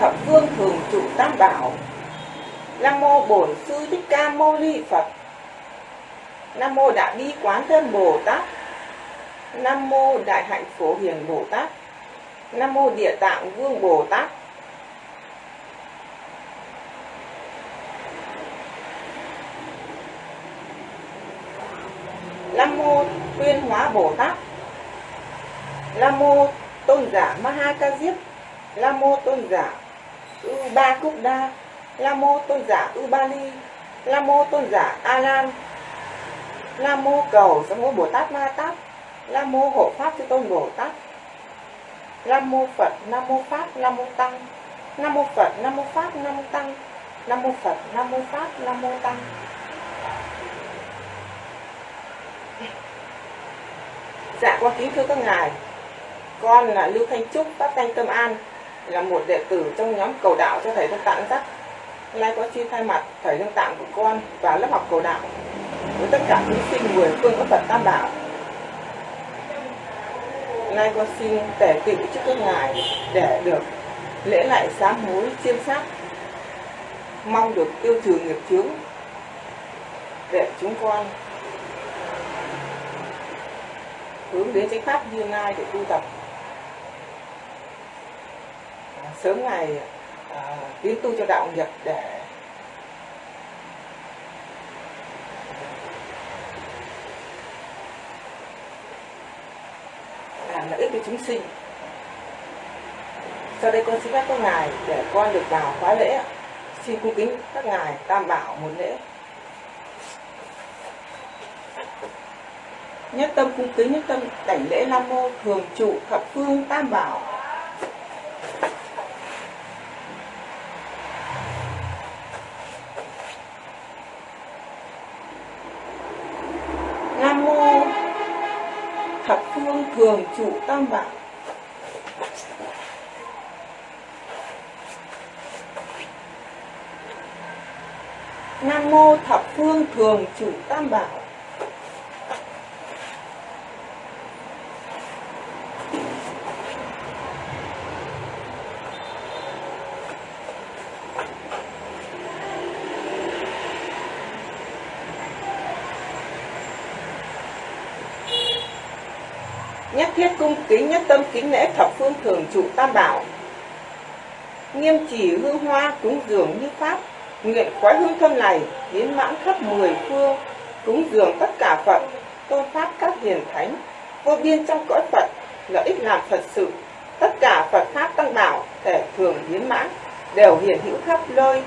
thập phương thường trụ tam bảo. Nam mô bổn sư thích ca mâu ni Phật. Nam mô đại bi quán thân Bồ Tát. Nam mô đại hạnh phổ hiền Bồ Tát. Nam mô địa tạng vương Bồ Tát Nam mô tuyên hóa Bồ Tát lam mô tôn giả Maha Ca Diếp Nam mô tôn giả U Ba Cúc Đa lam mô tôn giả U Ba Ly lam mô tôn giả A Lan lam mô cầu Nam mô Bồ Tát Ma Tát lam mô hộ pháp chư tôn Bồ Tát lam mô Phật Nam mô Pháp Nam mô Tăng Nam mô Phật Nam mô Pháp Nam mô Tăng Nam mô Phật Nam mô Pháp Nam mô Tăng Dạ con kính thưa các ngài. Con là Lưu Thanh Trúc, Pháp Thanh Tâm An Là một đệ tử trong nhóm cầu đạo cho Thầy Đức Tạng Dắt Hôm nay có xin thay mặt Thầy Đức Tạng của con và lớp học cầu đạo. Với tất cả thí sinh mười phương có Phật Tam Bảo Hôm nay con xin tể tựu trước các ngài để được lễ lại sám hối chiêm sát. Mong được tiêu trừ nghiệp chướng để chúng con hướng đến chánh pháp như lai để tu tập. À, sớm ngày à, tiến tu cho đạo nghiệp để à, làm lợi ích cho chúng sinh. Sau đây con xin phép các ngài để con được vào khóa lễ xin cung kính các ngài tam bảo một lễ. Nhất tâm cung kính, nhất tâm đảnh lễ nam mô, thường trụ thập phương tam bảo. Nam mô thập phương thường trụ tam bảo. Nam mô thập phương thường trụ tam bảo nhất thiết cung kính nhất tâm kính lễ thập phương thường trụ tam bảo. Nghiêm chỉ hương hoa cúng dường như pháp, nguyện khói hương thơm này đến mãn khắp mười phương, cúng dường tất cả phật tôn pháp các hiền thánh, vô biên trong cõi phật, lợi ích làm phật sự, tất cả phật pháp tăng bảo, thể thường hiến mãn, đều hiển hữu khắp nơi.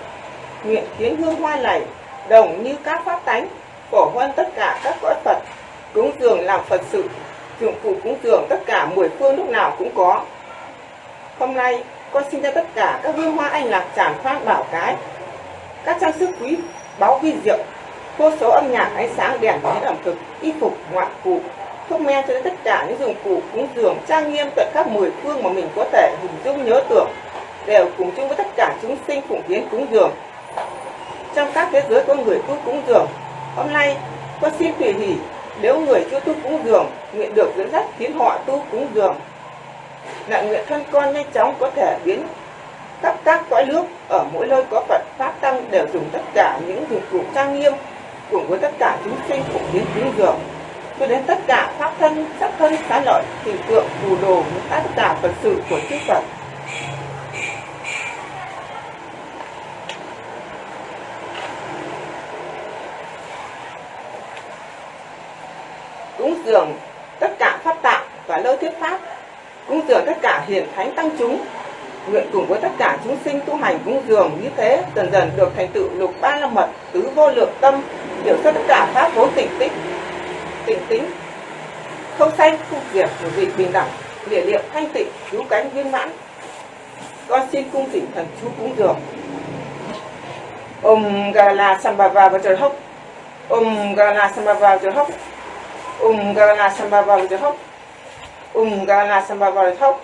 Nguyện khiến hương hoa này đồng như các pháp tánh, phổ huân tất cả các cõi phật, cúng dường làm phật sự dụng cụ cúng dường tất cả mười phương lúc nào cũng có. Hôm nay, con xin cho tất cả các hương hoa anh lạc tràn phát bảo cái. Các trang sức quý, báu vi diệu, vô số âm nhạc ánh sáng đèn đến ẩm thực, y phục, ngoại cụ. Thuốc men cho đến tất cả những dụng cụ cúng dường trang nghiêm tận các mười phương mà mình có thể hình dung, nhớ tưởng, đều cùng chung với tất cả chúng sinh phụng hiến cúng dường. Trong các thế giới có người tu cúng dường, hôm nay, con xin tùy hỷ, nếu người chưa tu cúng dường nguyện được dẫn dắt khiến họ tu cúng dường. Lại nguyện thân con nhanh chóng có thể biến khắp các cõi nước ở mỗi nơi có Phật pháp tăng đều dùng tất cả những dụng cụ trang nghiêm cùng với tất cả chúng sinh phụng biến cứu dường. Cho đến tất cả pháp thân, sắc thân, xá lợi hình tượng phù đồ tất cả phật sự của chư Phật. Cúng dường tất cả pháp tạng và lơ thuyết pháp cúng dường tất cả hiền thánh tăng chúng, nguyện cùng với tất cả chúng sinh tu hành cúng dường như thế, dần dần được thành tựu lục ba la mật tứ vô lượng tâm hiểu xuất tất cả pháp vốn tỉnh tích tỉnh tính, không sanh, không diệt, một vị bình đẳng, địa liệu, thanh tịnh cứu cánh viên mãn. Con xin cung thỉnh thần chú cúng dường. Om Gala Sambhava Vajrahok Om Gala Sambhava Vajrahok Om Gala Sambhava Vajrahok Om Gala Sambhava Vajrahok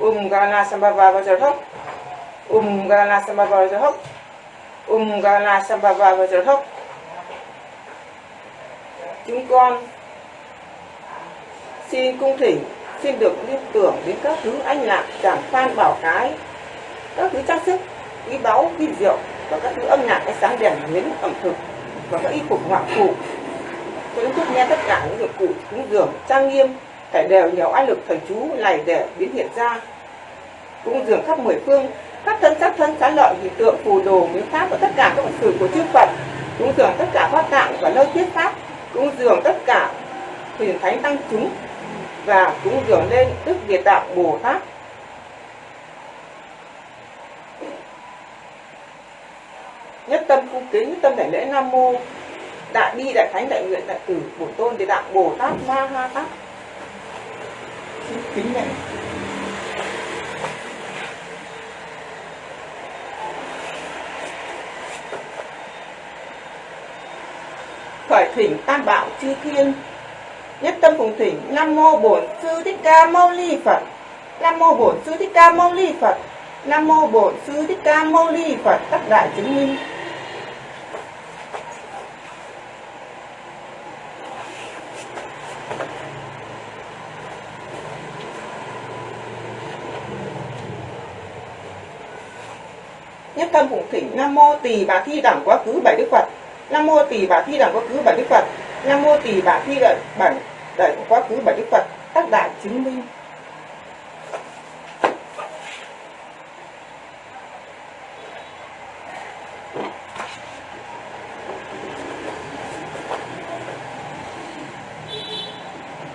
Om Gala Sambhava Vajrahok Om Gala Sambhava Vajrahok Om Gala Sambhava Vajrahok chúng con xin cung thỉnh xin được liên tưởng đến các thứ anh lạc chẳng phan bảo cái các thứ trang sức quý báu vi rượu và các thứ âm nhạc ánh sáng đèn miếng ẩm thực và các y phục ngoại phụ tôi cũng thúc nghe tất cả những dụng cụ cúng dường, trang nghiêm phải đều nhiều oai lực thần chú này để biến hiện ra. Cúng dường khắp mười phương các thân sắc thân xá lợi hình tượng, phù đồ miếu pháp và tất cả các vật sự của chư phật. Cúng dường tất cả pháp tạng và nơi thiết pháp. Cúng dường tất cả huyền thánh tăng chúng và cúng dường lên đức địa tạng bồ tát. Nhất tâm cung kính, nhất tâm đại lễ nam mô đại bi đại thánh đại nguyện đại tử bổn tôn địa tạng bồ tát ma ha tát. Xin kính lễ khởi thỉnh tam bảo chư thiên. Nhất tâm cùng thỉnh nam mô bổn sư thích ca mâu ni phật. Nam mô bổn sư thích ca mâu ni phật. Nam mô bổn sư thích ca mâu ni phật. Tất đại chứng minh nhất tâm cùng thỉnh nam mô tỳ bà thi đẳng quá khứ bảy đức phật. Nam mô tỳ bà thi đẳng quá khứ bảy đức phật. Nam mô tỳ bà thi đẳng bản đẳng quá khứ bảy đức phật. Tác đại chứng minh.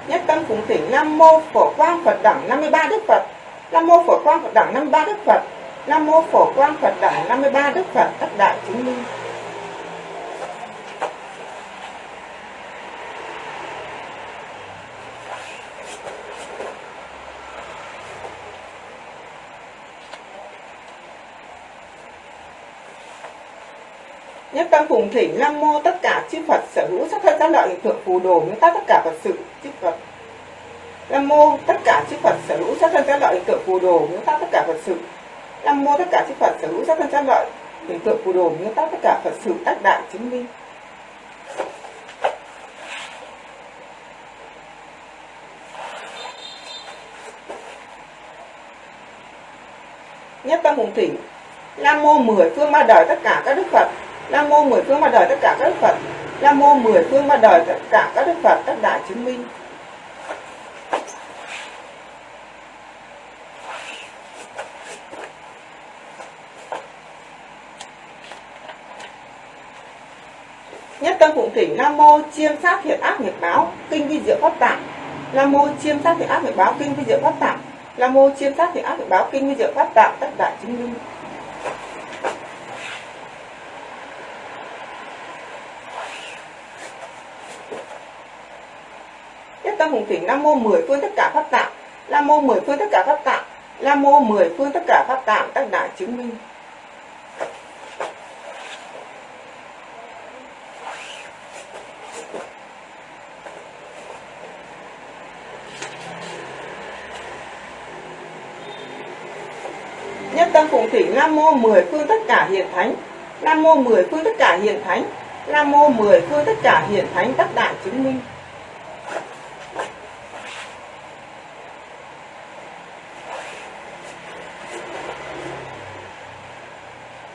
Nhất tâm cùng thỉnh nam mô phổ quang phật đẳng 53 đức phật. Nam mô phổ quang phật đẳng 53 đức phật nam mô phổ quang phật đẳng 53 đức phật các đại chứng minh. Nhất tâm cùng thỉnh, nam mô tất cả chư Phật sở hữu sắc thân các lợi hiện tượng phù đồ nguyên tắc tất cả Phật sự chư Phật. Nam mô tất cả chư Phật sở hữu sắc thân các lợi hiện tượng phù đồ nguyên tắc tất cả Phật sự Năm mua tất cả chư Phật sở hữu sắc thân các lợi hiện tượng phù đồ nguyên tắc tất cả Phật sự tác đại chứng minh nhất tâm hùng thỉnh, nam mô mười phương ba đời tất cả các đức Phật Nam mô mười phương ba đời tất cả các đức Phật. Nam mô mười phương ba đời tất cả các đức Phật tất đại chứng minh. Tâm phụng thỉnh Nam mô chiêm sát thiện ác nghiệp báo, kinh vi diệu pháp tạng. Nam mô chiêm sát thiện ác nghiệp báo, kinh vi diệu pháp tạng. Nam mô chiêm sát thiện ác nghiệp báo, kinh vi diệu pháp tạng, tất đại chứng minh. nhất tâm hùng thỉnh nam mô mười phương tất cả pháp tạng nam mô mười phương tất cả pháp tạng nam mô mười phương tất cả pháp tạng, tất đại chứng minh nhất tâm phụng thỉnh nam mô mười phương tất cả hiền thánh. Nam mô mười phương tất cả hiền thánh. Nam mô mười phương tất cả hiền thánh tất đại chứng minh.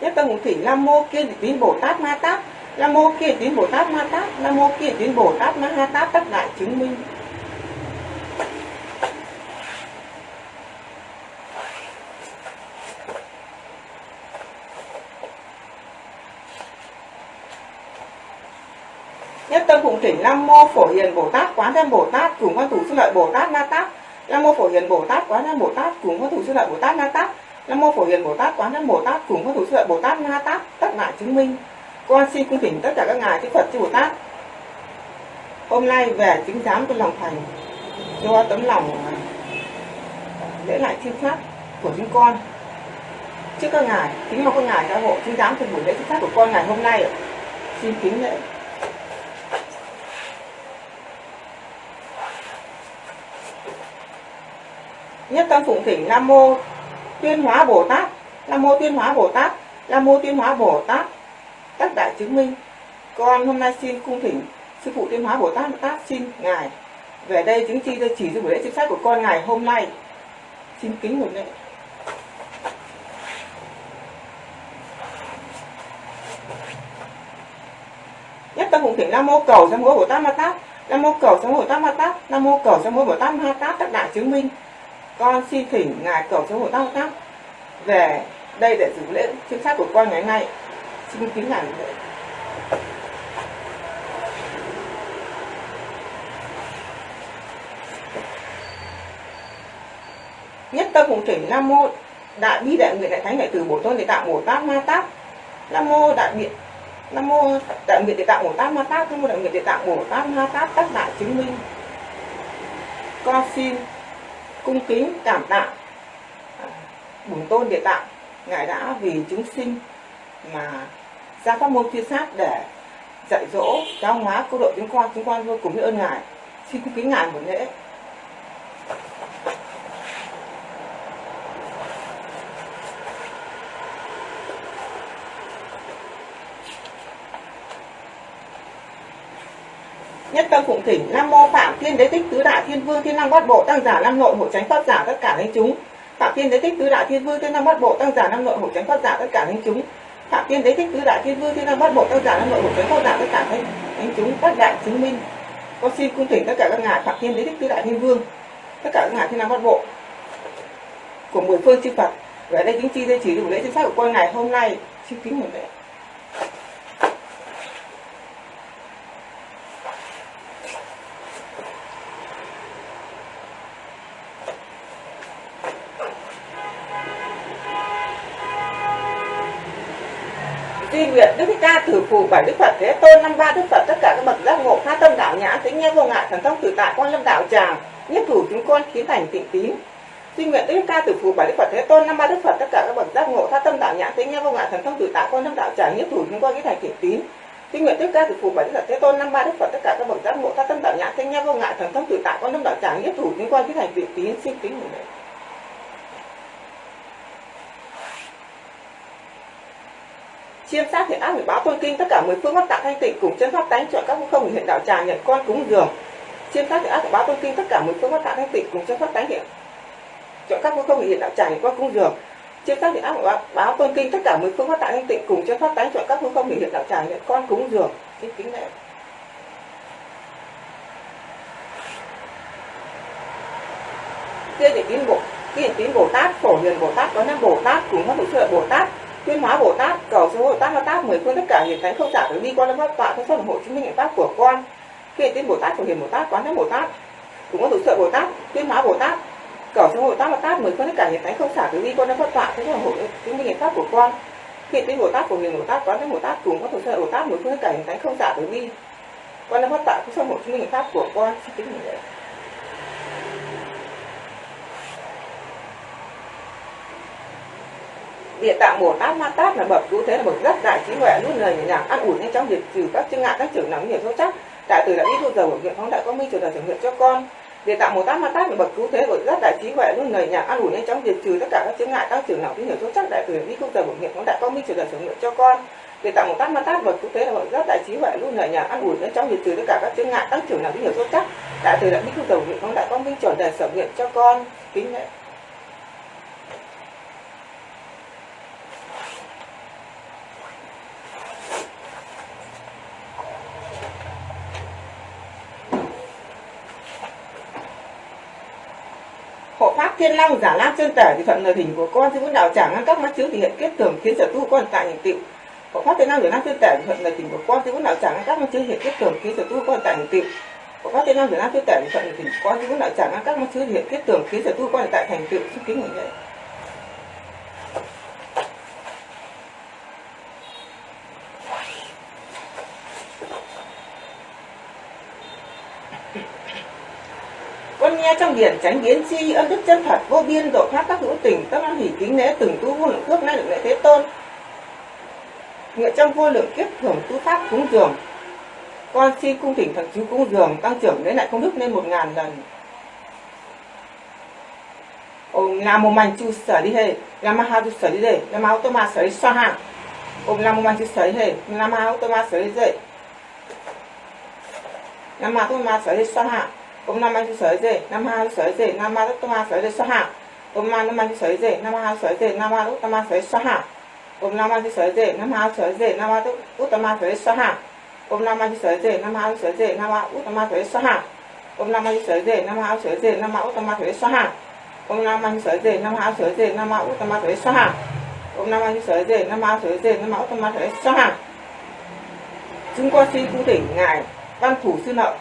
Nhất tâm ngũ thủy, nam mô kia tín bồ tát ma tát. Nam mô kia tín bồ tát ma tát. Nam mô kia tín bồ tát ma ha tát tất đại chứng minh nhất tâm phụng thỉnh nam mô phổ hiền bồ tát quán thế bồ tát cùng quan thủ sư lợi bồ tát na tát. Nam mô phổ hiền bồ tát quán thế bồ tát cùng quan thủ sư lợi bồ tát na tát. Nam mô phổ hiền bồ tát quán thế bồ tát cùng quan thủ sư lợi bồ tát na tát. Tất lại chứng minh. Con xin cung thỉnh tất cả các ngài chư phật, chư bồ tát. Hôm nay về chứng giám trong lòng thành, do tấm lòng à, lễ lại thiên pháp của chúng con. Trước các ngài, kính mong các ngài gia hộ chứng giám trong buổi lễ thiên pháp của con ngày hôm nay xin kính lễ. Nhất tâm phụng thỉnh nam mô tuyên hóa bồ tát. Nam mô tuyên hóa bồ tát. Nam mô tuyên hóa bồ tát. Tất đại chứng minh. Con hôm nay xin cung thỉnh sư phụ tuyên hóa bồ tát ma tát xin ngài về đây chứng chi cho chỉ cho buổi lễ chính sách của con ngày hôm nay. Xin kính một lễ nhất tâm phụng thỉnh nam mô cầu sam mô bồ tát ma tát. Nam mô cầu sam mô bồ tát ma tát. Nam mô cầu sam mô bồ tát ma tát. Tất đại chứng minh con xin thỉnh ngài cầu cho hộ bồ tát về đây để dự lễ chính xác của con ngày nay. Xin kính ngài lễ. Nhất tâm cùng thỉnh nam mô đại bi đại nguyện đại thánh đại từ bổ tôn để tạo bổ tát ma tát. Nam mô đại biện, nam mô đại nguyện để tạo bổ tát ma tát, nam mô đại nguyện để tạo bổ tát ma tát, tất đại chứng minh. Con xin cung kính cảm tạ à, bổn tôn địa tạng ngài đã vì chúng sinh mà ra pháp môn thiên sát để dạy dỗ, giáo hóa cô độ chúng con chúng con vô cùng biết ơn ngài. Xin cung kính ngài một lễ. Nhất tâm phụng thỉnh, nam mô phạm thiên đế tích tứ đại thiên vương thiên năng bát bộ tăng giả nam nội hộ tránh pháp giả tất cả thánh chúng. Phạm thiên đế tích tứ đại thiên vương thiên năng bát bộ tăng giả nam nội hộ tránh pháp giả tất cả thánh chúng. Phạm thiên đế tích tứ đại thiên vương thiên năng bát bộ tăng giả nam nội hộ tránh pháp giả tất cả thánh thánh chúng. Tất đại chứng minh. Con xin cung thỉnh tất cả các ngài phạm thiên đế tích tứ đại thiên vương, tất cả các ngài thiên năng bát bộ của mười phương chư phật. Về đây chính chi đây chỉ đủ lễ chính xác của con ngày hôm nay. Xin kính một lễ Di nguyện Đức Thích Ca, tử phù, bảy Đức Phật, Thế Tôn, năm ba Đức Phật, tất cả các bậc giác ngộ, tha tâm đạo nhã tính nghe vô ngại thần thông tự tại, quan lâm đạo tràng, nhất thủ chúng con khiến thành tịnh tín. Di nguyện Đức Thích Ca, tử phù, bảy Đức Phật, Thế Tôn, năm ba Đức Phật, tất cả các bậc giác ngộ, tha tâm đạo nhã tính nghe vô ngại thần thông tự tại, quan lâm đạo tràng, nhất thủ chúng con khiến thành tịnh tín. Di nguyện Đức Ca, tử phù, bảy Đức Phật, Thế Tôn, năm ba Đức Phật, tất cả các bậc giác ngộ, tha tâm đạo nhã tính nghe vô ngại thần thông tự tại, quan lâm đạo tràng, nhất thủ chúng con khiến thành tịnh tín. Xin kính một lễ chiêm sát thiện ác hủy báo tôn kinh, tất cả mười phương pháp tạng thanh tịnh cùng chân pháp tánh chọn các không hiện đạo tràng nhận con cúng dường. Chiêm sát thiện ác hủy báo tôn kinh, tất cả mười phương pháp tạng thanh tịnh cùng chân pháp tánh hiện chọn các không hiện đạo tràng nhận con cúng dường. Chiêm sát thiện ác hủy báo tôn kinh, tất cả mười phương pháp tạng thanh tịnh cùng chân pháp tánh chọn các không hiện đạo tràng nhận con cúng dường. Kính kính lễ. Kia để tín bộ kia tín bồ tát, phổ hiền bồ tát có năm bồ tát cùng các thủ trợ bồ tát tuyên hóa bồ tát, cầu số bồ tát ma tát mười phương tất cả hiền thánh không giả từ bi quan lâm pháp tọa thân phận hộ chứng minh hạnh pháp của con. Khi tin bồ tát phổ hiền bồ tát, quán thánh bồ tát. Cũng có thủ sợ bồ tát tuyên hóa bồ tát, cầu số bồ tát ma tát mười phương tất cả hiền thánh không giả từ bi quan lâm pháp tọa thân phận hộ chứng minh hạnh pháp của con. Khi tin bồ tát phổ hiền bồ tát, quán thánh bồ tát, cùng có thủ sợ bồ tát mười phương tất cả hiền thánh không giả từ bi quan lâm pháp tọa thân phận hộ chứng minh hạnh pháp của con. Xin kính địa tạng bồ tát ma tát là bậc cứu thế là bậc rất đại trí huệ luôn lời nhẹ nhàng ăn ủi nhanh chóng diệt trừ các chướng ngại, các trưởng nặng nhiều sâu chắc. Đại từ đã biết thu giờ của nguyện phóng đại có minh trở đời thực hiện cho con. Địa tạng bồ tát ma tát là bậc cứu thế của rất đại trí huệ luôn lời nhàng ăn ủi nhanh chóng diệt trừ tất cả các chướng ngại, các trưởng nặng nhiều sâu chắc. Đại từ đã biết thu giờ của nguyện phóng đại có minh trở đời thực hiện cho con. Địa tạng bồ tát ma tát bậc cứu thế là bậc rất đại trí huệ luôn lời nhàng ăn ủi nhanh chóng diệt trừ tất cả các chướng ngại, các trưởng nặng nhiều sâu chắc. Đại từ đã biết thu giờ của nguyện phóng đại có minh trở đời thực hiện cho con. Kính lễ hộ pháp thiên long, giả lam chân tẻ thì thuận lời hình của con chứ muốn đạo trả ngăn các mắt chiếu thì hiện kết tưởng khiến sở tu con tại thành tựu có pháp thiên long, giả lam chân tẻ thì thuận lời hình của con chứ muốn đạo trả ngăn các mắt chiếu thì hiện kết tưởng khiến sở tu con tại thành tựu có pháp thiên long, giả lam chân tẻ thì thuận lời hình của con chứ muốn đạo trả ngăn các mắt chiếu thì hiện kết tưởng khiến sở tu con tại thành tựu xúc kính người lễ con nghe trong điển tránh biến chi ân đức chân thật vô biên độ thoát các hữu tình tâm an hỷ kính lễ từng tu vô lượng cước nay được lễ thế tôn. Nguyện trong vô lượng kiếp thường tu pháp cúng dường. Con xin cung thỉnh thần chú cúng dường tăng trưởng đến lại công đức lên một ngàn lần. Om Namo Manchu Sarihe, Namaha Sarihe, Namaha Automa Sarihe Om Namo Manchu Sarihe, Namaha Automa Sarihe. nam ma tu ma sở xoa hạ om nam ma sở năm nam ma sở dê nam ma tu ma sở sa hạ om nam ma sở dê nam ma sở dê nam ma tu ma sở sa hạ om nam ma sở dê nam ma sở dây năm ma tu ma sở sa hạ om nam ma sở dê nam ma sở dê nam ma ma sở sa hạ om nam ma sở dê nam ma sở dê nam ma ma sở sa hạ om nam ma sở dê nam ma sở dê nam ma ma sở sa hạ om anh ma sở dê nam ma sở dê nam ma ma sở sa hạ chúng con xin cung thỉnh ngài văn thủ sư nợ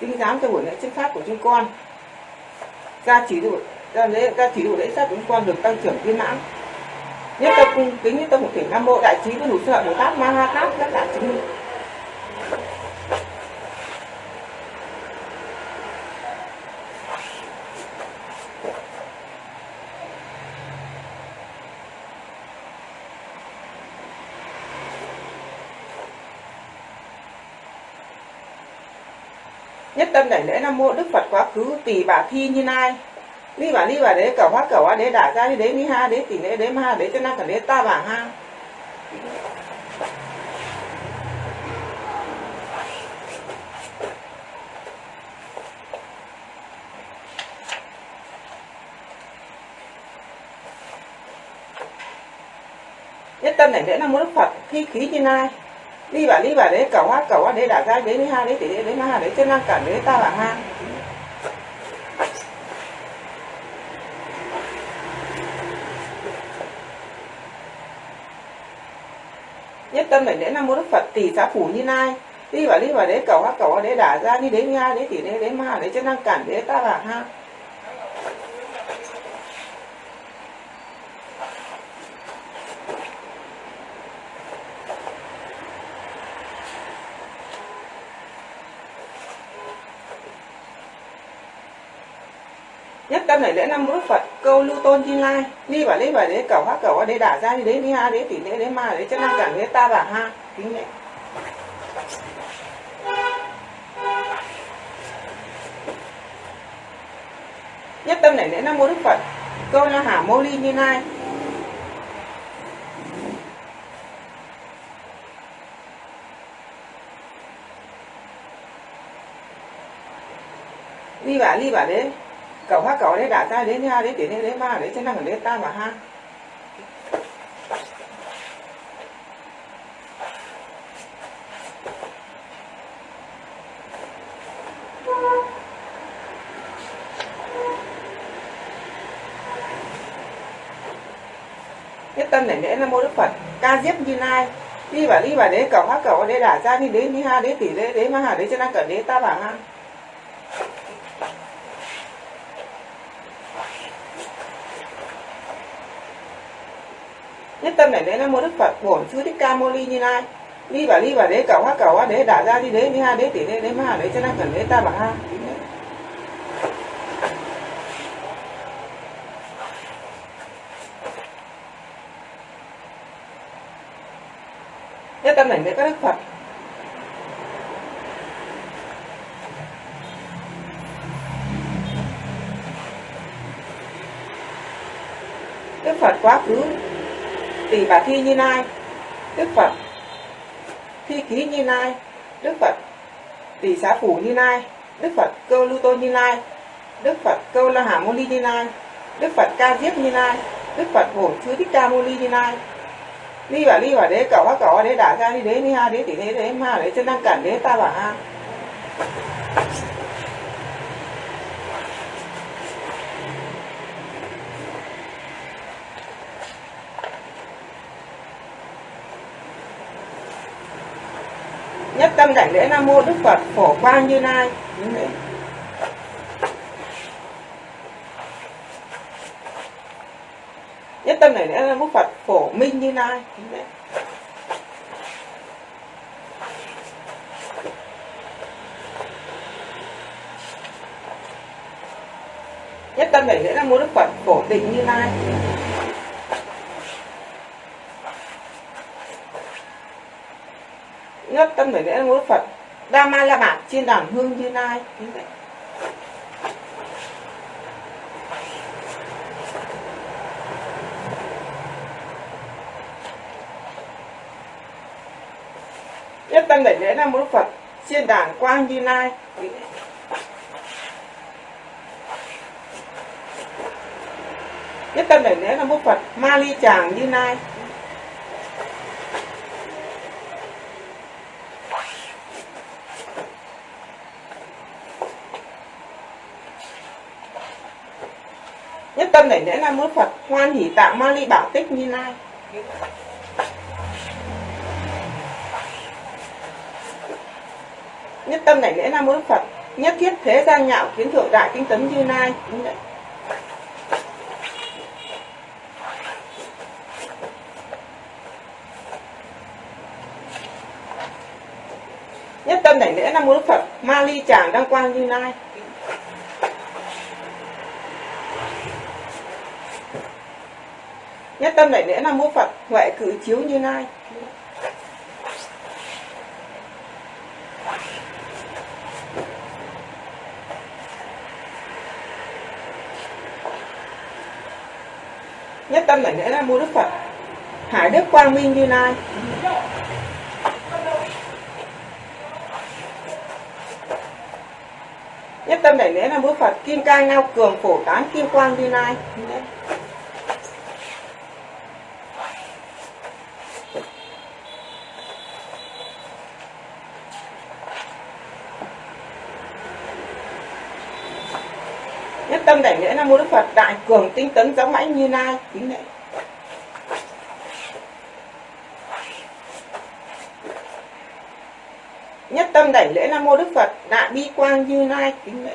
kính giám cho buổi lễ chức pháp của chúng con. Ra chỉ đủ ra lễ ra chỉ đủ lễ sát chúng con được tăng trưởng viên mãn. Nhất tâm cung kính nhất tâm một thể nam mô đại trí với đủ sư bồ tát ma ha tát các đại chứng minh. Tâm đảnh lễ nam mô đức phật quá khứ tỷ bà thi như nai ni bà ni bà đế cầu hóa cầu hóa đế đả ra đi đế, ni ha đế tỷ đế đế, ma đế cho năng cả đế, ta, bà, ha. Nhất tâm đảnh lễ nam mô đức phật thi khí như nai đi bà đi bà đấy cầu hát cầu hóa đấy đả ra đấy ni ha đấy tỷ đấy đấy ma đấy cho năng cả đấy ta bà ha nhất tâm đảnh lễ nam mô đức phật, tỷ xã phủ như nai đi bà đi bà đấy cầu hát cầu hóa đấy đả ra đi đến ha đấy tỷ đấy đấy ma đấy cho năng cản đấy ta bà ha nhất tâm này lễ năm đức phật câu lưu tôn chi lai. Ni bảo đấy bảo đấy, cẩu hóa cẩu đấy đả ra đi đấy ni ha, đấy tỷ lệ, đấy ma, đấy chân năng cản đấy ta bà ha, kính nhẹ nhất tâm này lễ nam mô đức phật. Câu la hả mô ly như lai. Đi bà đi bà đấy cậu hóa cậu đấy đã ra đến ha đấy tiền đấy ma đấy chân năng đấy ta mà ha. Nhất tâm này lễ nam mô đức phật, ca diếp như lai. Đi bà đi bà đế cậu hát cậu đấy đã ra đi đến đi ha, đến tỷ đế đế ma hà đấy chân năng cẩn đế ta bà ha. Nhất tâm này đấy là mô đức phật, bổn sư thích ca mâu ni như lai. Ni bà ni bà đế cầu hóa cầu hóa đế, đả ra đi đế, đi ha đế, tỷ đế đế, ma đế cho năng cần đế, ta bà ha nhất tâm này với các đức phật đức phật quá khứ tỷ bà thi như lai đức phật. Thi ký như lai đức phật. Tỷ xá phủ như lai đức phật. Câu lưu tôn như lai đức phật. Câu la hà mô ni như lai đức phật. Ca diếp như lai đức phật. Bổn chư thích ca mô ni như lai ni bà ni bà đế cầu hóa cầu đế đả ra đi đế ni ha đế tỷ đế đế ma đế chân năng cản đế ta bà ha. Tâm đảnh lễ nam mô đức phật phổ quang như lai nhất tâm đảnh lễ nam mô phật phổ minh như lai nhất tâm đảnh lễ nam mô đức phật phổ tịnh như lai nhất tâm để lễ ngũ Phật. Đa Ma La Bản trên đàn hương như lai. Như vậy. Nhất tâm để lễ nam mô Phật trên đàn quang như lai. Nhất tâm đảnh lễ nam mô phật ma ly tràng như lai. Tâm này lễ nam mô phật, hoan hỷ tạo ma ly bảo tích như lai. Nhất tâm này lễ nam mô phật, nhất thiết thế gian nhạo kiến thượng đại kinh tấn như lai. Nhất tâm đảnh lễ nam mô phật, ma ly chàng đăng quang như lai. Nhất tâm đại lễ nam mô phật huệ cử chiếu như lai. Nhất tâm đại lễ nam mô đức phật. Hải đức quang minh như lai. Nhất tâm đại lễ nam mô phật. Kim cang ngao cường phổ tán kim quang như lai nhất tâm đảnh lễ nam mô đức phật đại cường tinh tấn giáo mãnh như lai. Kính lễ. Nhất tâm đảnh lễ nam mô đức phật, đại bi quang như lai. Kính lễ.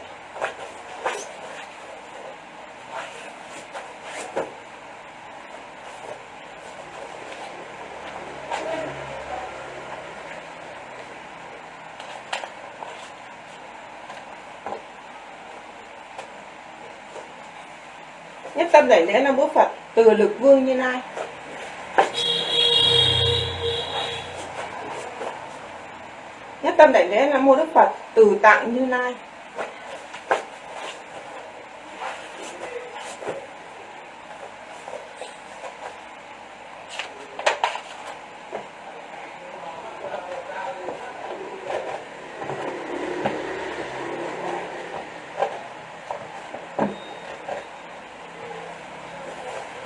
Tâm đảnh lễ nam mô phật, từ lực vương như lai. Nhất tâm đảnh lễ nam mô đức phật, từ tạng như lai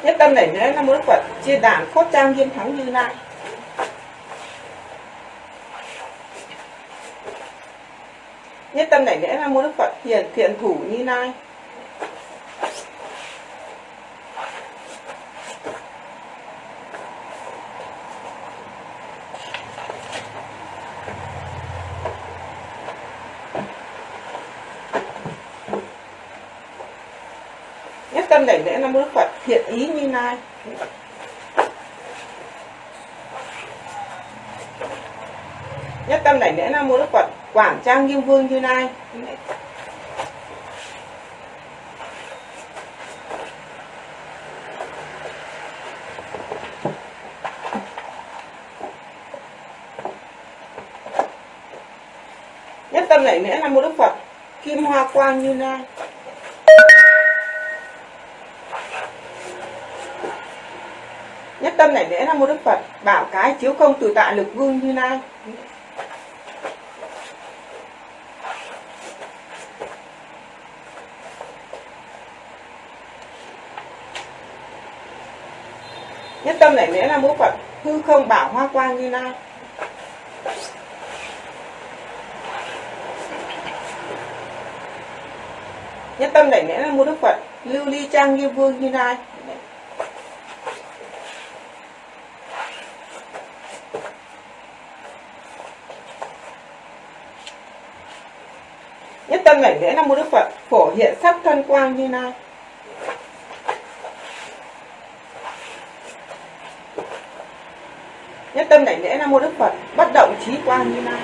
nhất tâm đảnh lễ nam mô phật chia đàn khốt trang nghiêm thắng như lai nhất tâm đảnh lễ nam mô đức phật, hiền thiện thủ như lai nhất tâm đảnh lễ nam mô đức phật, thiện ý như lai nhất tâm đảnh lễ nam mô đức phật. Quảng trang nghiêm vương như lai. Nhất tâm đảnh lễ nam mô đức phật. Kim hoa quang như lai. Tâm này lễ nam mô đức phật, bảo cái chiếu công từ tại lực vương như lai nhất tâm này lễ nam mô phật, hư không bảo hoa quang như lai nhất tâm đảnh lễ là mô đức phật, lưu ly trang như vương như lai nhất tâm đảnh lễ nam mô đức phật, phổ hiện sắc thân quang như lai nhất tâm đảnh lễ nam mô đức phật, bất động trí quang như lai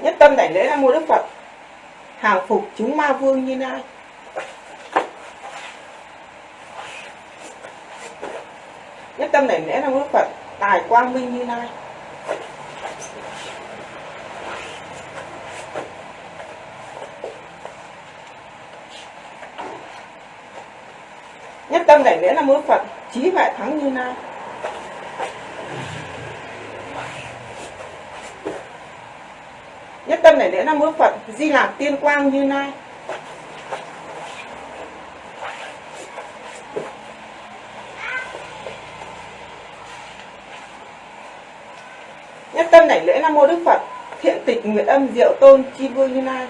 nhất tâm đảnh lễ nam mô đức phật, hàng phục chúng ma vương như lai nhất tâm đảnh lễ nam mô đức phật tài quang minh như lai nhất tâm đảnh lễ nam mô phật, trí huệ thắng như lai nhất tâm đảnh lễ nam mô phật, di lạc tiên quang như lai nhất tâm đảnh lễ nam mô đức phật. Thiện tịch nguyện âm diệu tôn chi vương như lai.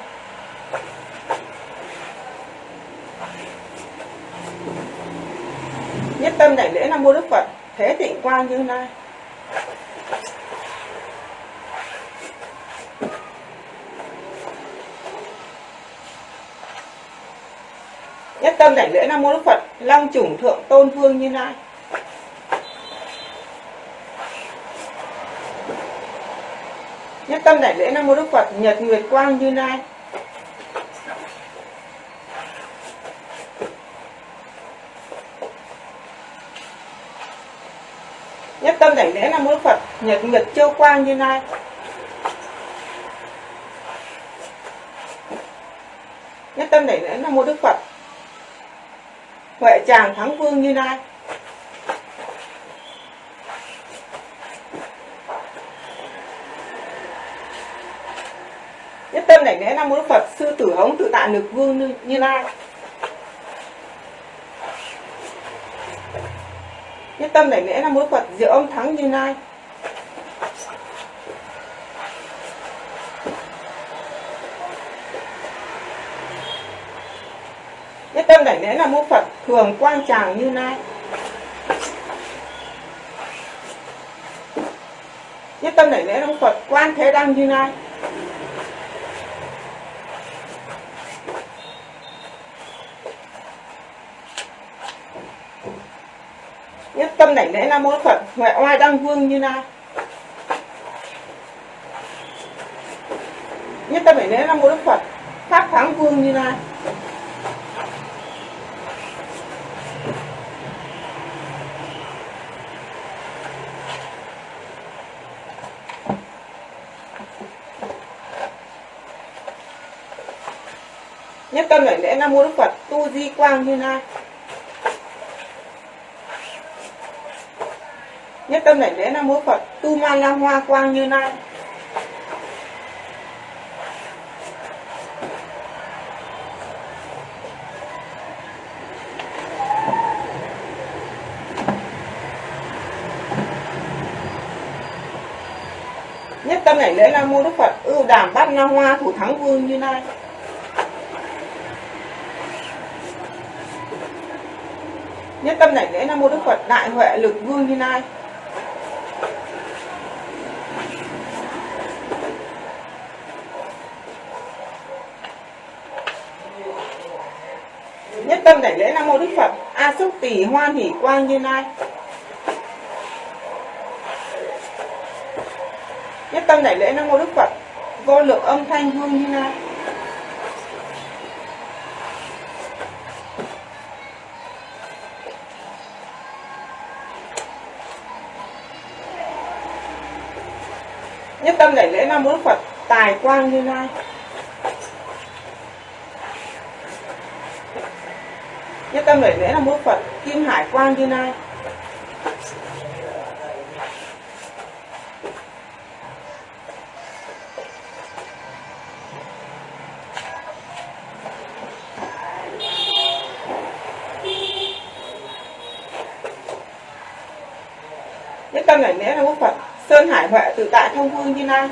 Nhất tâm đảnh lễ nam mô đức phật. Thế tịnh quang như lai. Nhất tâm đảnh lễ nam mô đức phật. Long chủng thượng tôn vương như lai. Nhất tâm đại lễ nam mô đức phật, nhật nguyệt quang như lai. Nhất tâm đảnh lễ nam mô đức phật, nhật nguyệt châu quang như lai. Nhất tâm đảnh lễ nam mô đức phật, huệ tràng thắng vương như lai. Nhất tâm đảnh lễ nam mô đức phật sư tử hống tự tạ lực vương như, như lai. Nhất tâm đảnh lễ nam mô đức phật diệu ông thắng như lai. Nhất tâm đảnh lễ nam mô phật thường quang tràng như lai. Nhất tâm đảnh lễ nam mô phật quan thế đăng như lai nhất tâm đảnh lễ nam mô Đức phật. Huệ oai đăng vương như lai. Nhất tâm đảnh lễ nam mô Đức phật. Pháp thắng vương như lai. Nhất tâm đảnh lễ nam mô Đức phật. Tu di quang như lai. Nhất tâm đảnh lễ nam mô phật, tu ma la hoa quang như lai. Nhất tâm đảnh lễ nam mô đức phật, ưu đàm bát na hoa thủ thắng vương như lai. Nhất tâm đảnh lễ nam mô đức phật, đại huệ lực vương như lai. Nhất tâm đảnh lễ nam mô đức phật. A xúc tỷ hoan hỷ quang như lai. Nhất tâm đảnh lễ nam mô đức phật. Vô lượng âm thanh hương như lai. Nhất tâm đảnh lễ nam mô đức phật. Tài quang như lai. Nhất tâm lễ lễ là mô phật, kim hải quang như lai. Nhất tâm lễ lễ là mô phật, sơn hải huệ tự tại thông vương như lai.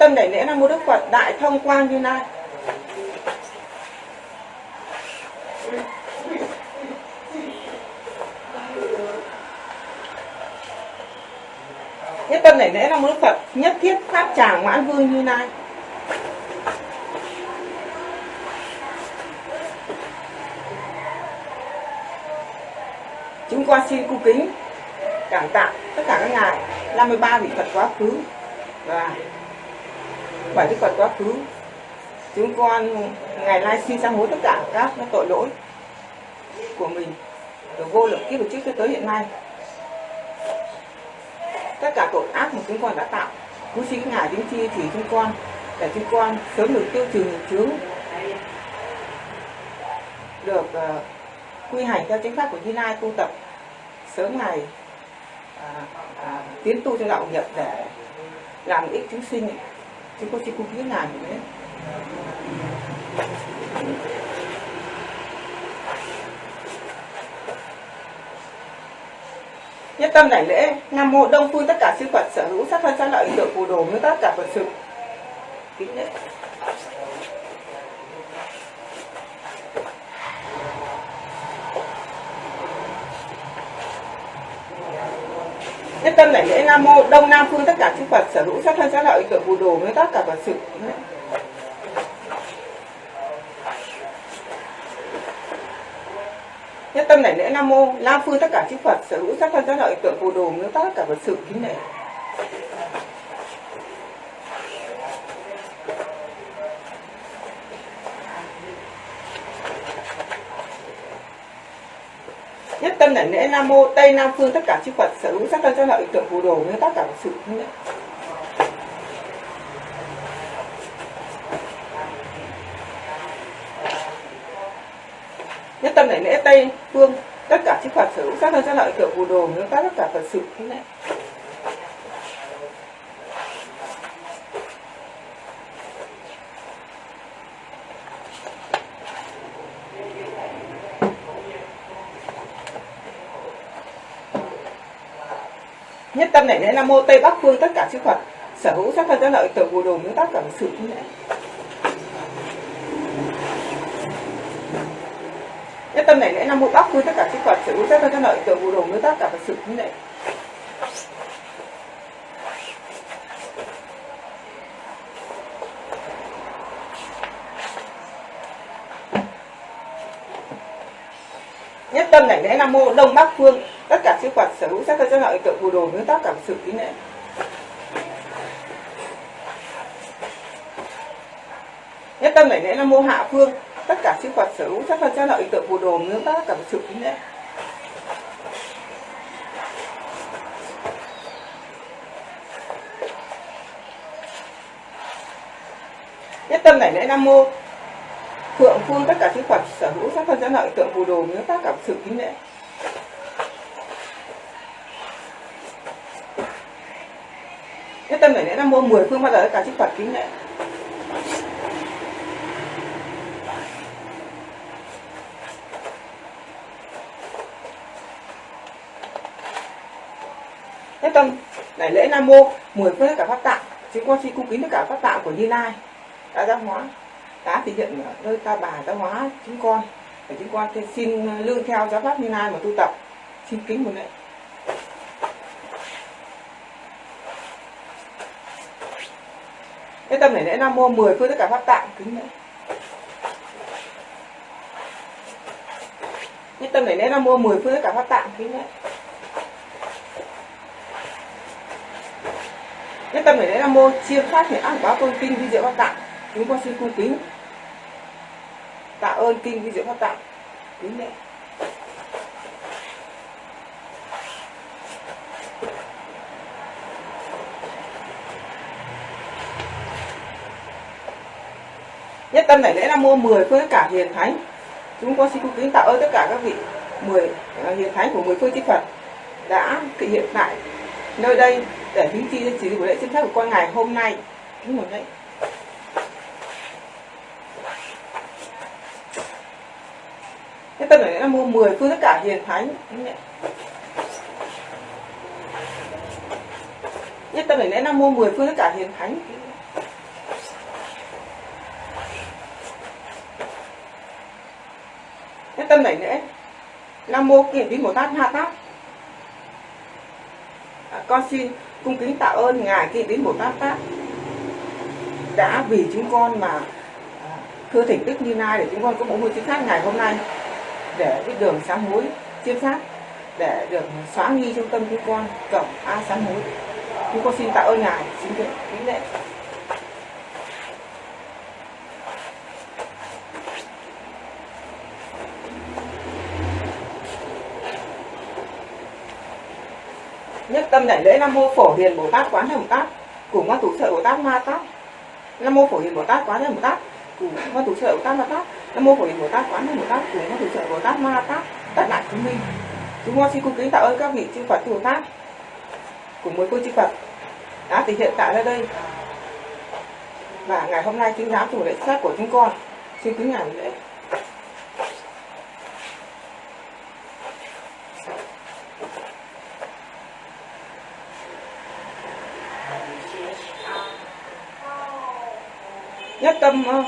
Tâm đảnh lễ nam mô đức phật đại thông quang như lai. Nhất tâm đảnh lễ nam mô đức phật, nhất thiết pháp tràng mãn vương như lai. Chúng con xin cung kính cảm tạ tất cả các ngài. 53 vị Phật quá khứ. Và bảy đức Phật quá khứ. Chúng con ngày nay xin sám hối tất cả các tội lỗi của mình từ vô lượng kiếp trước cho tới hiện nay. Tất cả tội ác mà chúng con đã tạo cứu xin ngài đến chi thì chúng con để chúng con sớm được tiêu trừ nghiệp chướng được uh, quy hành theo chính pháp của Như Lai tu tập sớm ngày uh, uh, tiến tu trong đạo nghiệp để làm ích chúng sinh chúng con xin cung như thế nhất tâm đảnh lễ, nam mô đông phương, tất cả chư phật sở hữu, sát thân sát lợi tượng phù đồ như tất cả phật sự. Kính lễ. Nhất tâm lại lễ nam mô, đông nam phương, tất cả chư phật sở hữu sát thân, sát lợi tượng phù đồ như tất cả phật sự. Nhất tâm này lễ nam mô, nam phương, tất cả chư phật sở hữu sát thân, sát lợi tượng phù đồ như tất cả phật sự. Kính lễ nhất tâm đảnh lễ nam mô, tây nam phương, tất cả chư phật sở hữu sát thân cho lợi tượng phù đồ như tất cả phật sự. Thân lễ nhất tâm đảnh lễ tây phương, tất cả chư phật sở hữu sát thân cho lợi tượng phù đồ như tất cả phật sự. thế lễ tâm này nghĩa là mô tây bắc phương tất cả chư phật. Sở hữu sát thân sát lợi tự phù đồ như tất cả sự như vậy nhất tâm này nghĩa nam mô bắc phương tất cả chư phật. Sở hữu sát thân sát lợi tự phù đồ như tất cả sự như vậy tâm này lẽ nam mô đông bắc phương. Tất cả chư phật sở hữu sắc thân sắc lợi tượng phù đồ nguyên tác cảm sự kính lễ nhất tâm này lẽ nam mô hạ phương. Tất cả chư phật sở hữu sắc thân sắc lợi tượng phù đồ nguyên tác cảm sự kính lễ nhất tâm này lễ nam mô phượng phương tất cả chư phật sở hữu sát thân sát lợi, tượng phù đồ nếu tất cả sự kính lễ nhất tâm đảnh lễ nam mô mười phương bao giờ tất cả chư phật kính lễ nhất tâm đại lễ nam mô mười phương tất cả pháp tạng, chúng con xin cung kính tất cả pháp tạng của như lai đã giác hóa đã thể hiện ở nơi ta bà giáo hóa chúng con để chúng con thì xin ờ, lương theo giáo pháp như lai mà tu tập xin kính một lễ Cái tâm này lễ Nam Mô 10 phương tất cả pháp tạng, kính lễ. Nhất tâm này lễ Nam Mô 10 phương tất cả pháp tạng, kính lễ. Nhất tâm này lễ Nam Mô chia phát hiện ác báo tôn kinh, vi diệu pháp tạng. Chúng con xin cung kính. Tạ ơn kinh vi diệu pháp tạng. Kính lễ. nhất tâm này lễ là mua 10 phương cả hiền thánh. Chúng con xin cung kính tạ ơn tất cả các vị 10 à, hiền thánh của 10 phương chư Phật đã thể hiện tại nơi đây để hứng chi cho chỉ của lễ xin phép của con ngày hôm nay. Kính một lễ nhất tâm này lễ nam 10 phương tất cả hiền thánh nhất tâm này lễ nam mua 10 phương tất cả hiền thánh nhất tâm này lễ nam mô kiền tín bồ tát ha tát. À, con xin cung kính tạ ơn ngài kiền tín bồ tát tát. Đã vì chúng con mà à, thưa thỉnh đức như lai để chúng con có bộ môn chính xác ngày hôm nay để cái đường sáng hối chiêm sát, để được xóa nghi trong tâm chúng con cổng a sáng hối chúng con xin tạ ơn ngài, xin kính lễ. Nhất tâm đảnh lễ nam mô phổ hiền bồ tát quán thế bồ tát, cùng các thủ sợ bồ tát ma tát. Nam mô phổ hiền bồ tát quán thế bồ tát cùng hoa thủ trợ của tát ma tát nam mô phổ hiền bồ tát quán thế bồ tát cùng hoa thủ trợ bồ tát ma tát tất lại chúng minh. Chúng con xin cung kính tạ ơn các vị chư phật bồ tát cùng với cô chư phật đã thể hiện tại ra đây. Và ngày hôm nay chính giáo chủ lễ sát của chúng con xin kính ngài lễ. Nhất tâm uh,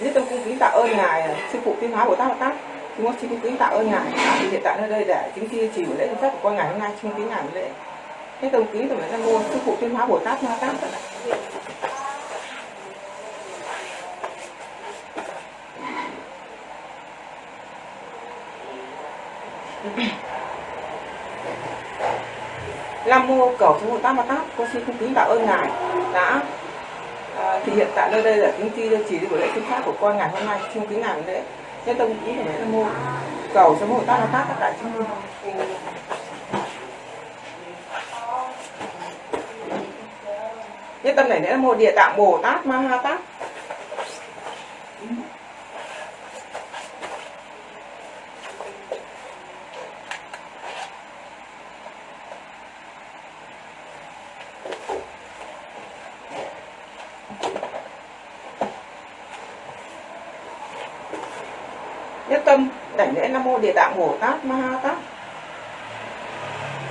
nhất tâm cung kính tạ ơn ngài sư phụ tiên hóa bồ tát bồ tát. Chúng con xin cung kính tạ ơn ngài. Đã hiện tại nơi đây để chứng kia chỉ lễ chính pháp của con ngày hôm nay xin kính ngài lễ. Nhất tâm kính tổng nam mô sư phụ tiên hóa bồ tát ma tát Nam mô cầu sư Bồ Tát Ma Tát, con xin cung kính tạ ơn ngài đã thì hiện tại nơi đây là kính chi chỉ của lễ chính pháp của con ngày hôm nay xin kính ngài lễ nhất tông cũng của nam mua cầu cho Bồ Tát nó Tát tất cả chúng nhất tâm này là một địa tạng bồ tát, ma ha tát nhất tâm đảnh lễ nam mô địa tạng bồ tát ma ha tát.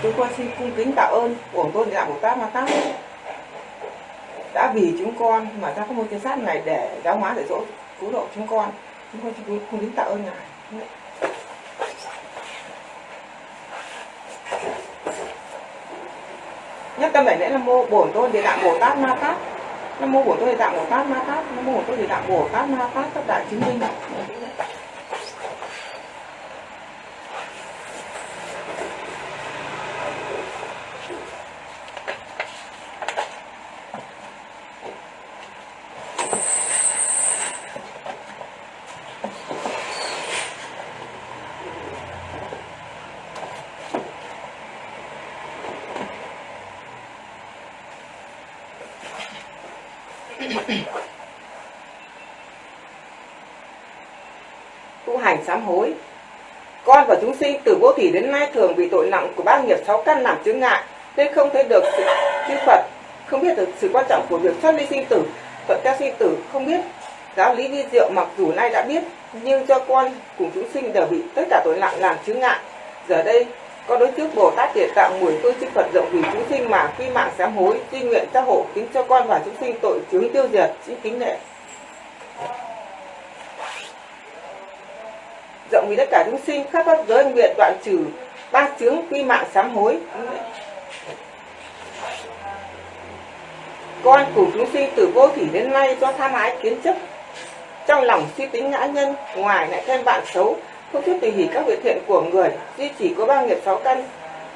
Chúng con xin cung kính tạ ơn của tôn địa tạng bồ tát ma tát. Đã vì chúng con mà ra các môn tiên sát này để giáo hóa dạy dỗ cứu độ chúng con. Chúng con xin cung kính tạ ơn ngài. Nhất tâm bảy lễ nam mô bổn tôn địa tạng bồ tát ma tát. Nam mô bổn tôn địa tạng bồ tát ma tát. Nam mô bổn tôn địa tạng bồ tát ma tát. Tất đại chứng minh tu hành sám hối và chúng sinh từ vô thủy đến nay thường bị tội nặng của ba nghiệp sáu căn làm chướng ngại, nên không thấy được sự chư Phật. Không biết được sự quan trọng của việc thoát ly sinh tử. Thuận theo sinh tử không biết. Giáo lý vi diệu mặc dù nay đã biết, nhưng cho con cùng chúng sinh đều bị tất cả tội nặng làm chướng ngại. Giờ đây con đối trước bồ tát địa tạng mùi phương chư phật rộng vì chúng sinh mà quy mạng sám hối, tuy nguyện gia hộ, kính cho con và chúng sinh tội chướng tiêu diệt xin kính lệ vì tất cả chúng sinh khắp các giới nguyện đoạn trừ ba chướng quy mạng sám hối. Con cùng chúng sinh từ vô thủy đến nay do tham ái kiến chấp, trong lòng suy tính ngã nhân, ngoài lại thêm bạn xấu, không chút tùy hỷ các việc thiện của người, duy chỉ có ba nghiệp sáu căn,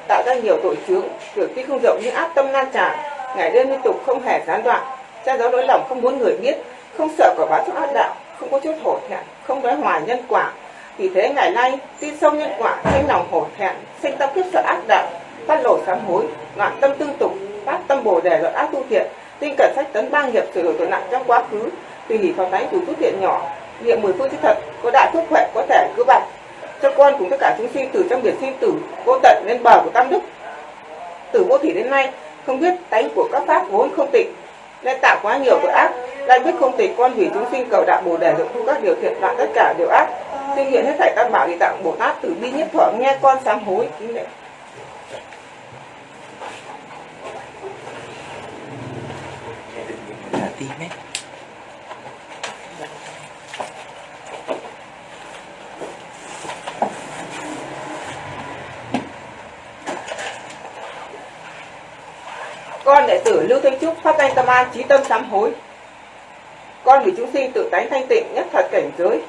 tạo ra nhiều tội chướng việc tuy không rộng nhưng ác tâm lan tràn ngày đêm liên tục không hề gián đoạn, cha giáo nỗi lòng không muốn người biết, không sợ quả báo trong ác đạo, không có chút hổ thẹn, không nói hoài nhân quả vì thế ngày nay, tin sâu nhân quả, sinh lòng hổ thẹn, sinh tâm kiếp sợ ác đạo, phát lộ sám hối, loạn tâm tương tục, phát tâm bồ đề luận ác tu thiện, tinh cẩn sách tấn ba nghiệp, sửa đổi tội nặng trong quá khứ, tùy hỷ phòng thánh đủ thuốc thiện nhỏ, niệm mười phương chư thật, có đại thuốc huệ, có thể cứu bạch cho con cùng tất cả chúng sinh từ trong biển sinh tử, vô tận lên bờ của tam đức. Từ vô thủy đến nay, không biết tánh của các pháp vốn không tịnh, nên tạo quá nhiều tội ác, lại biết không tịnh con hủy chúng sinh cầu đạo bồ đề dụng thu các điều thiện loạn tất cả điều ác xin hiện hết thảy tam bảo địa tạng bồ tát từ bi nhất thuở nghe con sám hối kính là tim ấy con đệ tử lưu thanh trúc phát danh tâm an trí tâm sám hối. Con vì chúng sinh tự tánh thanh tịnh nhất thật cảnh giới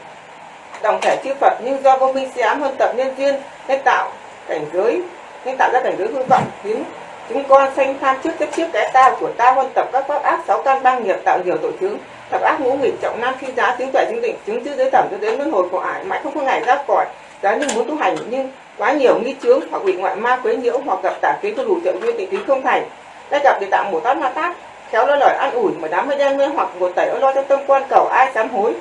đồng thể chư Phật nhưng do vô minh si ám hơn tập nhân duyên nên tạo cảnh giới, nên tạo ra cảnh giới hư vọng, khiến chúng con sanh tham trước chấp trước cái ta của ta, huân tập các pháp ác, sáu căn ba nghiệp, tạo nhiều tội chướng tập ác ngũ nghịch, trọng nam khi giá chứng tuệ chứng định, chứng chữ giới thẩm cho đến luân hồi của ải, mãi không có ngày ra khỏi giá như muốn tu hành nhưng quá nhiều nghi chướng, hoặc bị ngoại ma quấy nhiễu, hoặc gặp tả kiến không đủ trợ duyên tịnh tính không thành. Đã gặp thì tạo một tát ma tát, khéo lo lời an ủi, mà đám mây đen mê hoặc một tẩy lo trong tâm quan cầu, ai dám hối?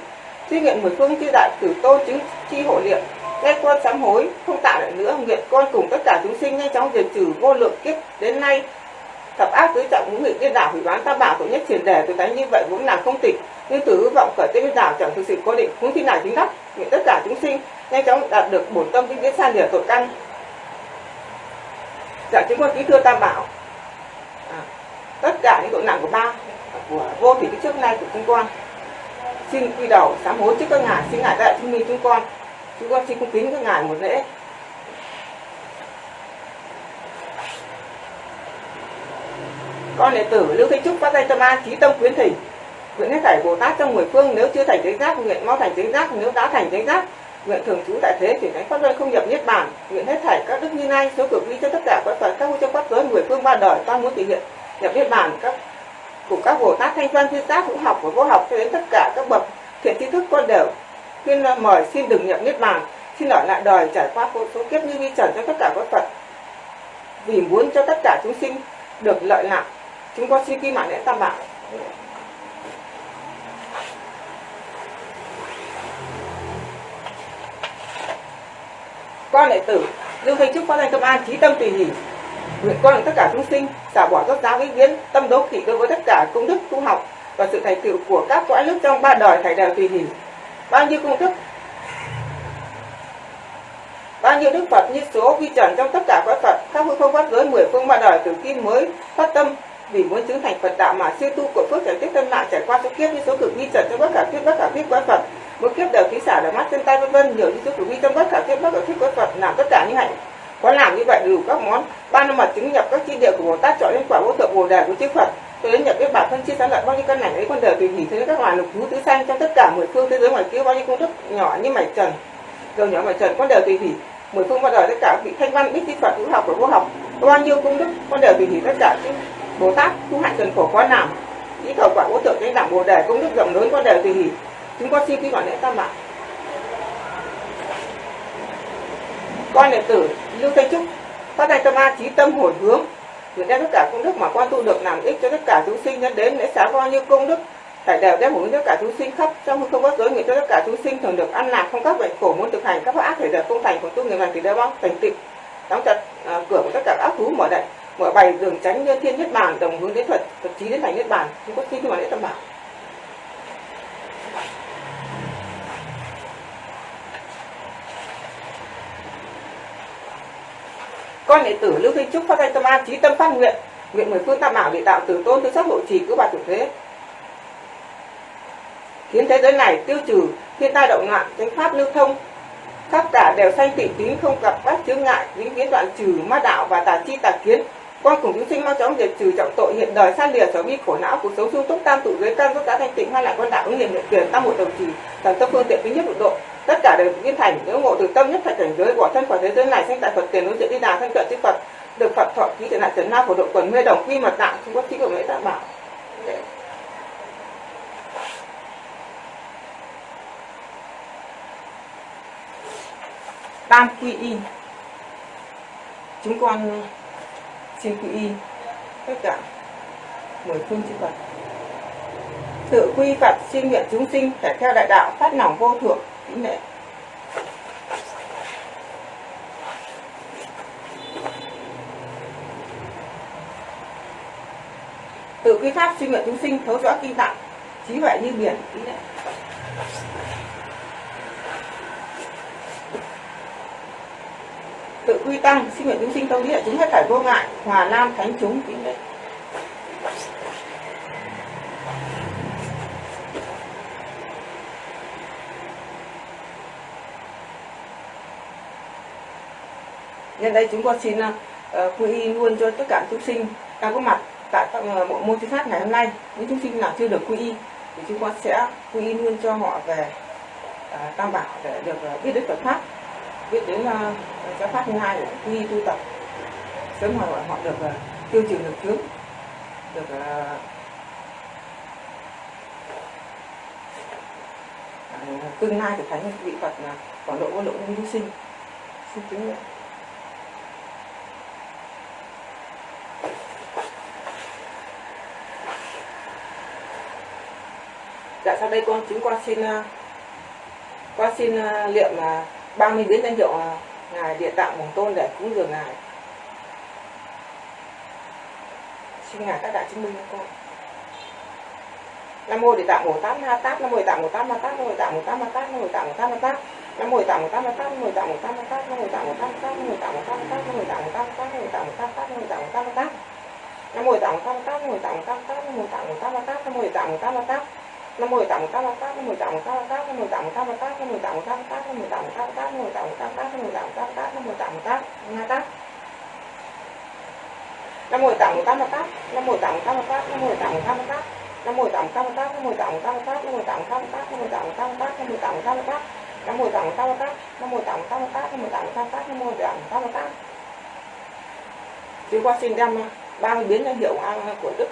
Suy nguyện mười phương chư đại tử tôn chứng chi hộ niệm nghe con sám hối không tạo lại nữa nguyện con cùng tất cả chúng sinh nhanh chóng diệt trừ vô lượng kiếp đến nay. Thập ác tứ trọng ngũ nghịch điên đảo hủy bán tam bảo tổ nhất triển đề tôi thấy như vậy vốn là không tịch. Nhưng từ hư vọng khởi tên đảo chẳng thực sự có định cũng khi nào chính đắc nguyện tất cả chúng sinh nhanh chóng đạt được bổn tâm vĩnh viễn san lìa tội căn. Dạ chúng con kính thưa tam bảo. À, tất cả những tội nặng của ba của vô thủy trước nay của chúng con xin quy đầu, sám hối trước các ngài, xin ngài đại chúng minh chúng con. Chúng con xin cung kính các ngài một lễ. Con đệ tử lưu Thế trúc phát tay tâm an trí tâm quyến thỉnh. Nguyện hết thảy bồ tát trong mười phương nếu chưa thành chánh giác, nguyện mau thành chánh giác, nếu đã thành chánh giác, nguyện thường trú tại thế chuyển thánh pháp luân không nhập niết bàn. Nguyện hết thảy các đức như nay, số cực ly cho tất cả các phật, các vô trong pháp giới mười phương ba đời, ta muốn thể hiện nhập niết bàn, các cùng các bồ tát thanh văn thiên giác vũ học và vô học cho đến tất cả các bậc thiện tri thức con đều. Khuyên mời xin đừng nhập niết bàn, xin ở lại đời trải qua vô số kiếp như vi trần cho tất cả các phật. Vì muốn cho tất cả chúng sinh được lợi lạc, chúng con xin kim mạng lễ tam bảo. Con đệ tử, lưu thanh trúc phát thanh tâm an trí tâm tùy hỷ nguyện con là tất cả chúng sinh, xả bỏ các giáo vĩnh viễn tâm đấu kỵ đối với tất cả công đức tu học và sự thành tựu của các cõi nước trong ba đời thảy đều tùy hỷ. Bao nhiêu công đức bao nhiêu đức phật như số vi trần trong tất cả cõi phật, các hư không pháp giới mười phương ba đời từ kim mới, phát tâm, vì muốn chứng thành phật đạo mà siêu tu của phước trải tiếp tâm lại trải qua số kiếp như số cực vi trần trong bất cả kiếp bất cả kiếp quái phật. Mỗi kiếp đều khí xả đều mắt, chân tay, vân vân nhiều như số cực vi trong bất cả kiếp bất cả kiếp quái phật, làm tất cả những hạnh có làm như vậy đủ các món. Ba năm mật chứng nhập các chi địa của bồ tát chọn lên quả vô thượng bồ đề của chư phật tôi đến nhập biết bản thân chia sáng lại bao nhiêu căn ảnh ấy con đời tùy hỷ thế các loài lục thú tứ sanh trong tất cả mười phương thế giới ngoài kia, bao nhiêu công đức nhỏ như mảnh trần, dầu nhỏ mảnh trần, con đời tùy hỷ mười phương bao đời tất cả vị thanh văn, biết thi phật, hữu học và vô học. Bao nhiêu công đức, con đều tùy hỷ tất cả chứ. Bồ tát tu hạnh trần khổ quá làm ý cầu quả vô thượng chánh đẳng bồ đề, công đức rộng lớn, con đều tùy hỷ chúng con xin quy gọi lễ tam bảo. Con đệ tử lưu thanh trúc phát đại tâm an trí tâm hồi hướng nguyện đem tất cả công đức mà con tu được làm ích cho tất cả chúng sinh nhân đến lễ xá bao nhiêu công đức tại đều đem hướng tất cả chúng sinh khắp trong không có giới nguyện cho tất cả chúng sinh thường được ăn lạc không các bệnh khổ muốn thực hành các pháp ác thể giờ công thành của tu người làm thì đều bao thành tịnh đóng chặt à, cửa của tất cả ác thú mở đại mở bày đường tránh như thiên nhất bản đồng hướng đến thuật thuật trí đến thành nhất bản chúng có xin mà lễ tâm bảo. Con đệ tử lưu thanh trúc phát thanh tâm an, trí tâm phát nguyện. Nguyện mười phương tam bảo địa tạo từ tôn, tư sắc hộ trì, cứu bà chủ thế. Khiến thế giới này tiêu trừ, thiên tai động loạn chánh pháp lưu thông. Khắp cả đều sanh tịnh tín không gặp các chướng ngại, vĩnh viễn đoạn trừ ma đạo và tà chi tà kiến. Con cùng chúng sinh mau chóng diệt trừ trọng tội, hiện đời san lìa sở vi khổ não, cuộc sống sung túc, tam tụ giới căn rốt giá thanh tịnh hoa lại con đạo ứng niệm nguyện tiền tam một đồng trì thần tâm phương tiện thứ nhất độ độ tất cả đều viên thành nếu ngộ từ tâm nhất thành cảnh giới bỏ thân khỏi thế giới này sinh tại phật tiền đối diện đi đà thân cận chư phật, được phật thọ ký tiền lại trần na phổ độ quần mê đồng quy mật đạo không có trí của lễ tạ bảo. Tam quy y chúng con xin quy y tất cả mười phương chư Phật. Tự quy Phật xin nguyện chúng sinh phải theo đại đạo phát lòng vô thượng. Nè. tự quy pháp sinh nguyện chúng sinh, thấu rõ kinh tạng trí huệ như biển kính tự quy tăng, sinh nguyện chúng sinh tông địa chúng hết thảy vô ngại, hòa nam thánh chúng kính đấy. Nhân đây chúng con xin uh, quy y luôn cho tất cả chúng sinh đang có mặt tại ờ, bộ môn thư pháp ngày hôm nay. Những chúng sinh nào chưa được quy y thì chúng con sẽ quy y luôn cho họ về uh, tam bảo để được uh, biết đến Phật pháp biết đến uh, giáo pháp thứ hai để quy y tu tập. Sớm họ họ được uh, tiêu trừ được chướng, được uh, tương lai của thánh vị Phật là quảng độ vô lượng nhân chúng sinh. Xin kính dạ sau đây con chúng con xin con xin uh, liệm 30 biến danh hiệu ngài địa tạng bổn tôn để cúng dường ngài xin ngài các đại chứng minh cho con nam mô địa tạng bồ tát ma tát nam mô địa tạng bồ tát ma tát nam mô địa tạng bồ tát ma tát nam mô địa tạng bồ tát ma tát nam mô địa tạng bồ tát ma tát nam mô địa tạng bồ tát ma tát nam mô địa tạng bồ tát ma tát nam mô địa tạng bồ tát ma tát nam mô địa tạng bồ tát ma tát nam mô địa tạng bồ tát ma tát nam mô địa tạng bồ tát ma tát nam mô địa tạng bồ tát ma tát nam mô địa tạng bồ tát ma tát nam mô địa tạng bồ tát ma tát nam mô địa tạng bồ tát ma tát nam mô địa tạng bồ tát ma tát nam mười tám tạng tám tát ma tát tám mô địa tạng bồ tát tám tát nam tám địa tạng bồ tát tám tám nam năm địa tạng tám tám ma mười tám mô tám tạng bồ tát tám tát tám mô địa tạng tám tát ma tát nam tám địa tạng bồ một tám tát nam mô tạng tám tát năm tát tám mô tạng bồ tát tám tát tám mô mười tám tát tám tát nam mô tạng tám tát ma một tám mô tạng bồ tát tám tát năm mô tạng tám một ma tát tám mô tạng bồ tát ma tát nam mô tạng bồ tát ma tát nam mô tạng bồ tát ma tát nam mô tạng bồ tát ma một nam mô tạng bồ tát ma tát nam mô tạng xin đem ba biến danh hiệu của đức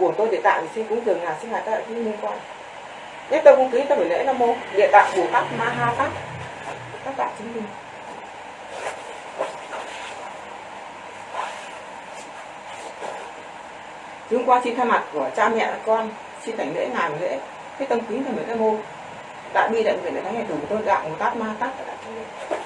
của tôi địa tạng thì xin cúng dường ngài xin ngài các đại liên quan. Nhất tâm cung kính tâm phải lễ nam mô địa tạng bồ tát ma ha tát. Các bạn chứng minh. Chúng qua xin thay mặt của cha mẹ con, xin thành lễ ngài lễ. Cái tâm kính thầy lễ nam mô đại bi đại nguyện đại thánh ngày thủ của tôi đạo bồ tát ma tát. đại chúng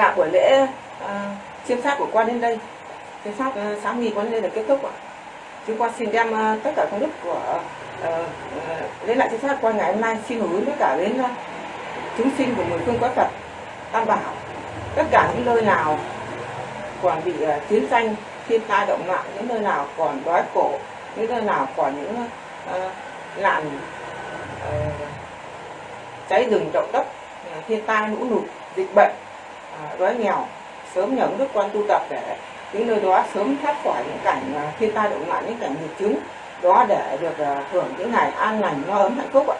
cả buổi lễ à, chiêm pháp của quan đến đây. Chiêm pháp à, sáng nghi quan đến đây là kết thúc ạ. Chúng con xin đem à, tất cả công đức của à, à, lại chiêm pháp qua ngày hôm nay xin hướng tất cả đến à, chúng sinh của mười phương quái Phật tam bảo. Tất cả những nơi nào còn bị à, chiến tranh thiên tai động loạn những nơi nào còn đói khổ những nơi nào còn những à, nạn à, cháy rừng động đất à, thiên tai lũ lụt dịch bệnh đói nghèo, sớm nhận đức quan tu tập để những nơi đó sớm thoát khỏi những cảnh à, thiên tai động loạn những cảnh nhiệt chứng đó để được à, hưởng những ngày an lành, no ấm hạnh phúc ạ.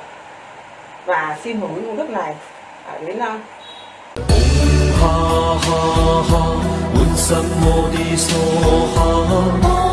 Và xin hưởng công đức này à, đến ha ha ha.